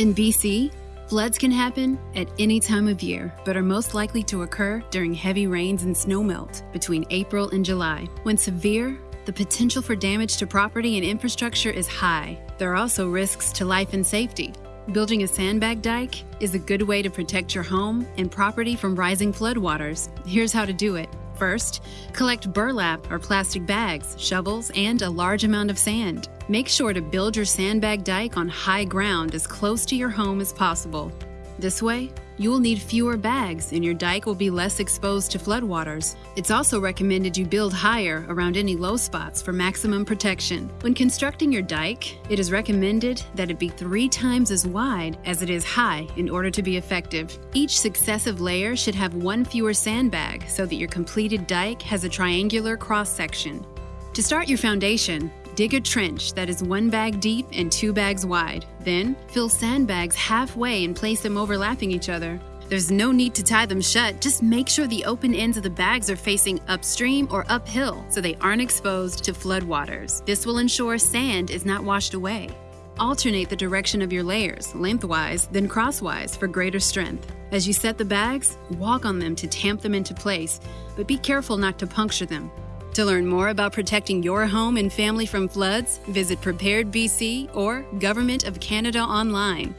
In BC, floods can happen at any time of year, but are most likely to occur during heavy rains and snowmelt between April and July. When severe, the potential for damage to property and infrastructure is high. There are also risks to life and safety. Building a sandbag dike is a good way to protect your home and property from rising floodwaters. Here's how to do it. First, collect burlap or plastic bags, shovels, and a large amount of sand. Make sure to build your sandbag dike on high ground as close to your home as possible. This way, you will need fewer bags and your dike will be less exposed to floodwaters. It's also recommended you build higher around any low spots for maximum protection. When constructing your dike, it is recommended that it be three times as wide as it is high in order to be effective. Each successive layer should have one fewer sandbag so that your completed dike has a triangular cross section. To start your foundation, Dig a trench that is one bag deep and two bags wide. Then, fill sandbags halfway and place them overlapping each other. There's no need to tie them shut, just make sure the open ends of the bags are facing upstream or uphill so they aren't exposed to floodwaters. This will ensure sand is not washed away. Alternate the direction of your layers, lengthwise, then crosswise, for greater strength. As you set the bags, walk on them to tamp them into place, but be careful not to puncture them. To learn more about protecting your home and family from floods, visit Prepared BC or Government of Canada online.